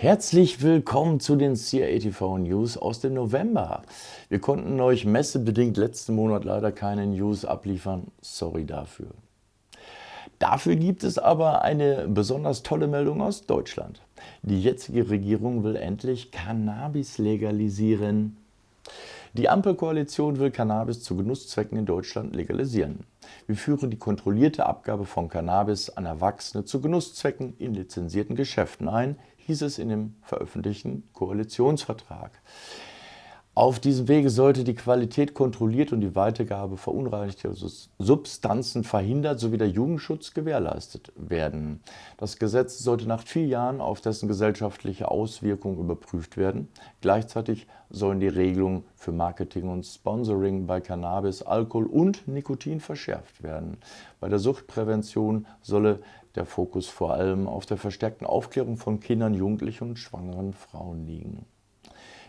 Herzlich willkommen zu den CATV News aus dem November. Wir konnten euch messebedingt letzten Monat leider keine News abliefern. Sorry dafür. Dafür gibt es aber eine besonders tolle Meldung aus Deutschland. Die jetzige Regierung will endlich Cannabis legalisieren. Die Ampelkoalition will Cannabis zu Genusszwecken in Deutschland legalisieren. Wir führen die kontrollierte Abgabe von Cannabis an Erwachsene zu Genusszwecken in lizenzierten Geschäften ein, hieß es in dem veröffentlichten Koalitionsvertrag. Auf diesem Wege sollte die Qualität kontrolliert und die Weitergabe verunreinigter Substanzen verhindert sowie der Jugendschutz gewährleistet werden. Das Gesetz sollte nach vier Jahren auf dessen gesellschaftliche Auswirkungen überprüft werden. Gleichzeitig sollen die Regelungen für Marketing und Sponsoring bei Cannabis, Alkohol und Nikotin verschärft werden. Bei der Suchtprävention solle der Fokus vor allem auf der verstärkten Aufklärung von Kindern, Jugendlichen und schwangeren Frauen liegen.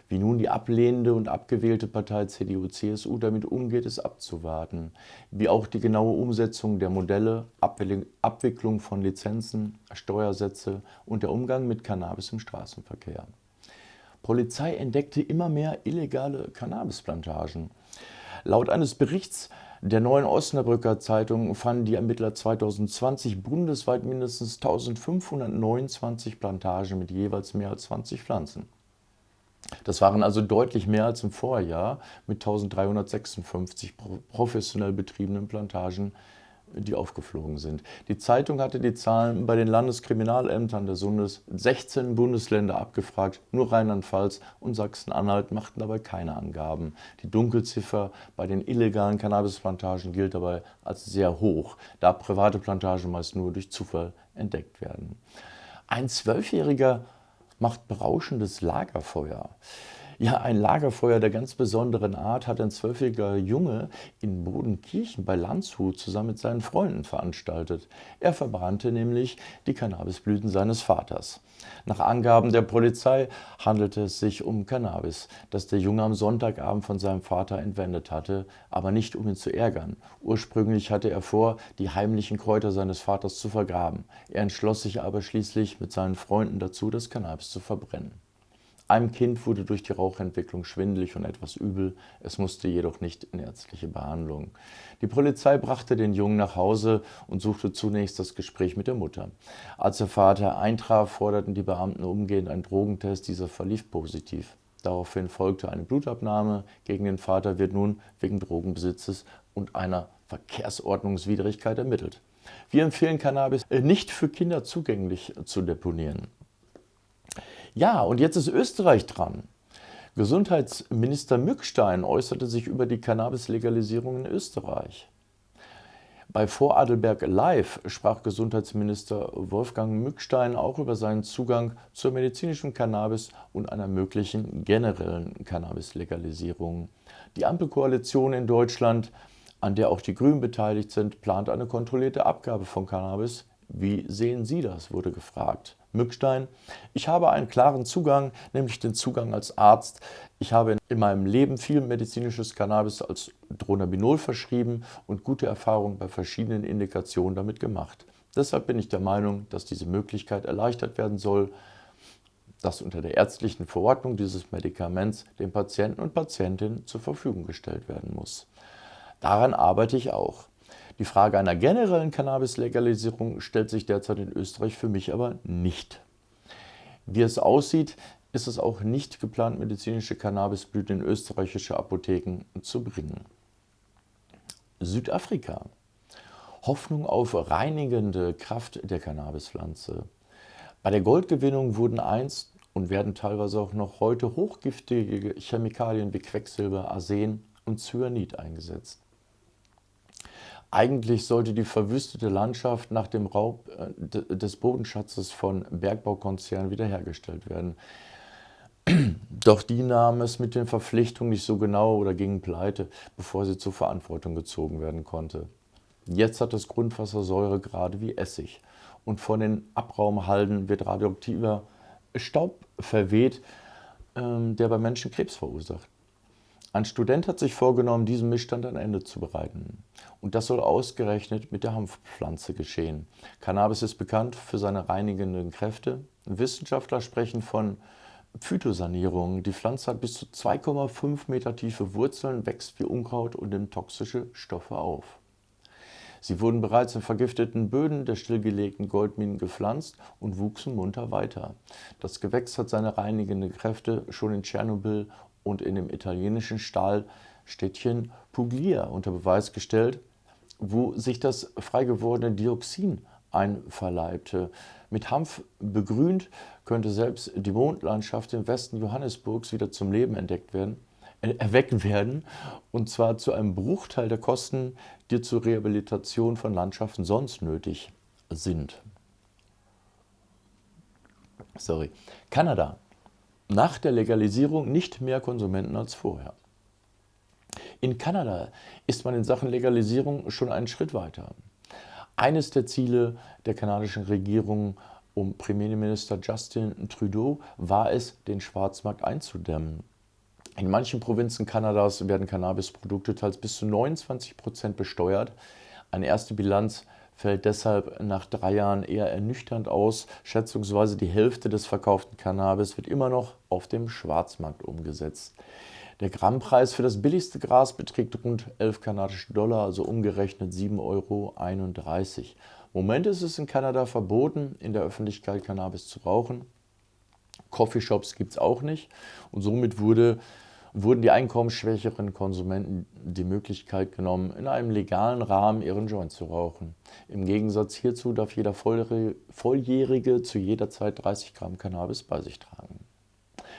Wie nun die ablehnende und abgewählte Partei CDU-CSU damit umgeht, ist abzuwarten. Wie auch die genaue Umsetzung der Modelle, Abwicklung von Lizenzen, Steuersätze und der Umgang mit Cannabis im Straßenverkehr. Polizei entdeckte immer mehr illegale Cannabisplantagen. Laut eines Berichts der Neuen Osnabrücker Zeitung fanden die Ermittler 2020 bundesweit mindestens 1529 Plantagen mit jeweils mehr als 20 Pflanzen. Das waren also deutlich mehr als im Vorjahr mit 1356 professionell betriebenen Plantagen, die aufgeflogen sind. Die Zeitung hatte die Zahlen bei den Landeskriminalämtern des Bundes 16 Bundesländer abgefragt, nur Rheinland-Pfalz und Sachsen-Anhalt machten dabei keine Angaben. Die Dunkelziffer bei den illegalen Cannabisplantagen gilt dabei als sehr hoch, da private Plantagen meist nur durch Zufall entdeckt werden. Ein Zwölfjähriger macht berauschendes Lagerfeuer. Ja, ein Lagerfeuer der ganz besonderen Art hat ein zwölfjähriger Junge in Bodenkirchen bei Landshut zusammen mit seinen Freunden veranstaltet. Er verbrannte nämlich die Cannabisblüten seines Vaters. Nach Angaben der Polizei handelte es sich um Cannabis, das der Junge am Sonntagabend von seinem Vater entwendet hatte, aber nicht um ihn zu ärgern. Ursprünglich hatte er vor, die heimlichen Kräuter seines Vaters zu vergraben. Er entschloss sich aber schließlich mit seinen Freunden dazu, das Cannabis zu verbrennen. Einem Kind wurde durch die Rauchentwicklung schwindelig und etwas übel, es musste jedoch nicht in ärztliche Behandlung. Die Polizei brachte den Jungen nach Hause und suchte zunächst das Gespräch mit der Mutter. Als der Vater eintraf, forderten die Beamten umgehend einen Drogentest, dieser verlief positiv. Daraufhin folgte eine Blutabnahme. Gegen den Vater wird nun wegen Drogenbesitzes und einer Verkehrsordnungswidrigkeit ermittelt. Wir empfehlen Cannabis nicht für Kinder zugänglich zu deponieren. Ja, und jetzt ist Österreich dran. Gesundheitsminister Mückstein äußerte sich über die Cannabis-Legalisierung in Österreich. Bei Vorarlberg Live sprach Gesundheitsminister Wolfgang Mückstein auch über seinen Zugang zur medizinischen Cannabis und einer möglichen generellen Cannabis-Legalisierung. Die Ampelkoalition in Deutschland, an der auch die Grünen beteiligt sind, plant eine kontrollierte Abgabe von Cannabis. Wie sehen Sie das, wurde gefragt. Mückstein. Ich habe einen klaren Zugang, nämlich den Zugang als Arzt. Ich habe in meinem Leben viel medizinisches Cannabis als Dronabinol verschrieben und gute Erfahrungen bei verschiedenen Indikationen damit gemacht. Deshalb bin ich der Meinung, dass diese Möglichkeit erleichtert werden soll, dass unter der ärztlichen Verordnung dieses Medikaments dem Patienten und Patientinnen zur Verfügung gestellt werden muss. Daran arbeite ich auch. Die Frage einer generellen Cannabis-Legalisierung stellt sich derzeit in Österreich für mich aber nicht. Wie es aussieht, ist es auch nicht geplant, medizinische Cannabisblüten in österreichische Apotheken zu bringen. Südafrika. Hoffnung auf reinigende Kraft der Cannabispflanze. Bei der Goldgewinnung wurden einst und werden teilweise auch noch heute hochgiftige Chemikalien wie Quecksilber, Arsen und Cyanid eingesetzt. Eigentlich sollte die verwüstete Landschaft nach dem Raub äh, des Bodenschatzes von Bergbaukonzernen wiederhergestellt werden. Doch die nahmen es mit den Verpflichtungen nicht so genau oder gingen pleite, bevor sie zur Verantwortung gezogen werden konnte. Jetzt hat das Grundwasser Säure gerade wie Essig und von den Abraumhalden wird radioaktiver Staub verweht, ähm, der bei Menschen Krebs verursacht. Ein Student hat sich vorgenommen, diesem Missstand ein Ende zu bereiten. Und das soll ausgerechnet mit der Hanfpflanze geschehen. Cannabis ist bekannt für seine reinigenden Kräfte. Wissenschaftler sprechen von Phytosanierung. Die Pflanze hat bis zu 2,5 Meter tiefe Wurzeln, wächst wie Unkraut und nimmt toxische Stoffe auf. Sie wurden bereits in vergifteten Böden der stillgelegten Goldminen gepflanzt und wuchsen munter weiter. Das Gewächs hat seine reinigenden Kräfte schon in Tschernobyl und in dem italienischen Stahlstädtchen Puglia unter Beweis gestellt, wo sich das frei gewordene Dioxin einverleibte. Mit Hanf begrünt könnte selbst die Mondlandschaft im Westen Johannesburgs wieder zum Leben entdeckt werden, äh, erweckt werden, und zwar zu einem Bruchteil der Kosten, die zur Rehabilitation von Landschaften sonst nötig sind. Sorry. Kanada. Nach der Legalisierung nicht mehr Konsumenten als vorher. In Kanada ist man in Sachen Legalisierung schon einen Schritt weiter. Eines der Ziele der kanadischen Regierung um Premierminister Justin Trudeau war es, den Schwarzmarkt einzudämmen. In manchen Provinzen Kanadas werden Cannabisprodukte teils bis zu 29 Prozent besteuert. Eine erste Bilanz fällt deshalb nach drei Jahren eher ernüchternd aus. Schätzungsweise die Hälfte des verkauften Cannabis wird immer noch auf dem Schwarzmarkt umgesetzt. Der Grammpreis für das billigste Gras beträgt rund 11 kanadische Dollar, also umgerechnet 7,31 Euro. Im Moment ist es in Kanada verboten, in der Öffentlichkeit Cannabis zu rauchen. Coffeeshops gibt es auch nicht und somit wurde wurden die einkommensschwächeren Konsumenten die Möglichkeit genommen, in einem legalen Rahmen ihren Joint zu rauchen. Im Gegensatz hierzu darf jeder Volljährige zu jeder Zeit 30 Gramm Cannabis bei sich tragen.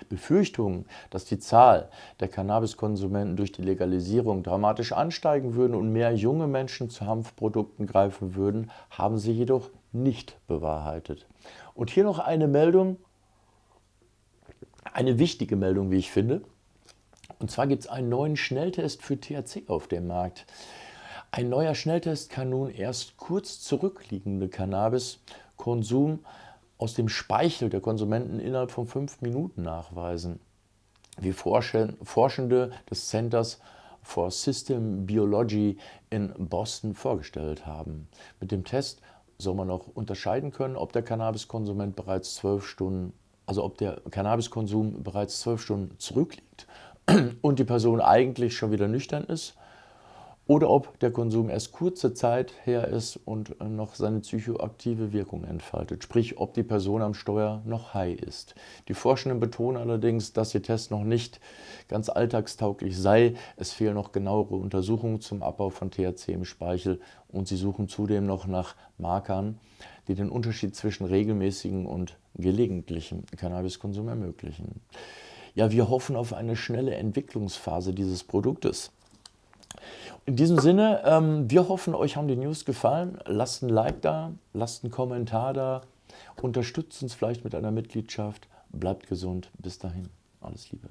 Befürchtungen, dass die Zahl der Cannabiskonsumenten durch die Legalisierung dramatisch ansteigen würden und mehr junge Menschen zu Hanfprodukten greifen würden, haben sie jedoch nicht bewahrheitet. Und hier noch eine Meldung, eine wichtige Meldung, wie ich finde. Und zwar gibt es einen neuen Schnelltest für THC auf dem Markt. Ein neuer Schnelltest kann nun erst kurz zurückliegende Cannabiskonsum aus dem Speichel der Konsumenten innerhalb von fünf Minuten nachweisen, wie Forschende des Centers for System Biology in Boston vorgestellt haben. Mit dem Test soll man auch unterscheiden können, ob der Cannabiskonsument bereits zwölf Stunden, also ob der Cannabiskonsum bereits zwölf Stunden zurückliegt und die Person eigentlich schon wieder nüchtern ist oder ob der Konsum erst kurze Zeit her ist und noch seine psychoaktive Wirkung entfaltet, sprich ob die Person am Steuer noch high ist. Die Forschenden betonen allerdings, dass ihr Test noch nicht ganz alltagstauglich sei. Es fehlen noch genauere Untersuchungen zum Abbau von THC im Speichel und sie suchen zudem noch nach Markern, die den Unterschied zwischen regelmäßigen und gelegentlichem Cannabiskonsum ermöglichen. Ja, wir hoffen auf eine schnelle Entwicklungsphase dieses Produktes. In diesem Sinne, ähm, wir hoffen, euch haben die News gefallen. Lasst ein Like da, lasst einen Kommentar da, unterstützt uns vielleicht mit einer Mitgliedschaft. Bleibt gesund. Bis dahin. Alles Liebe.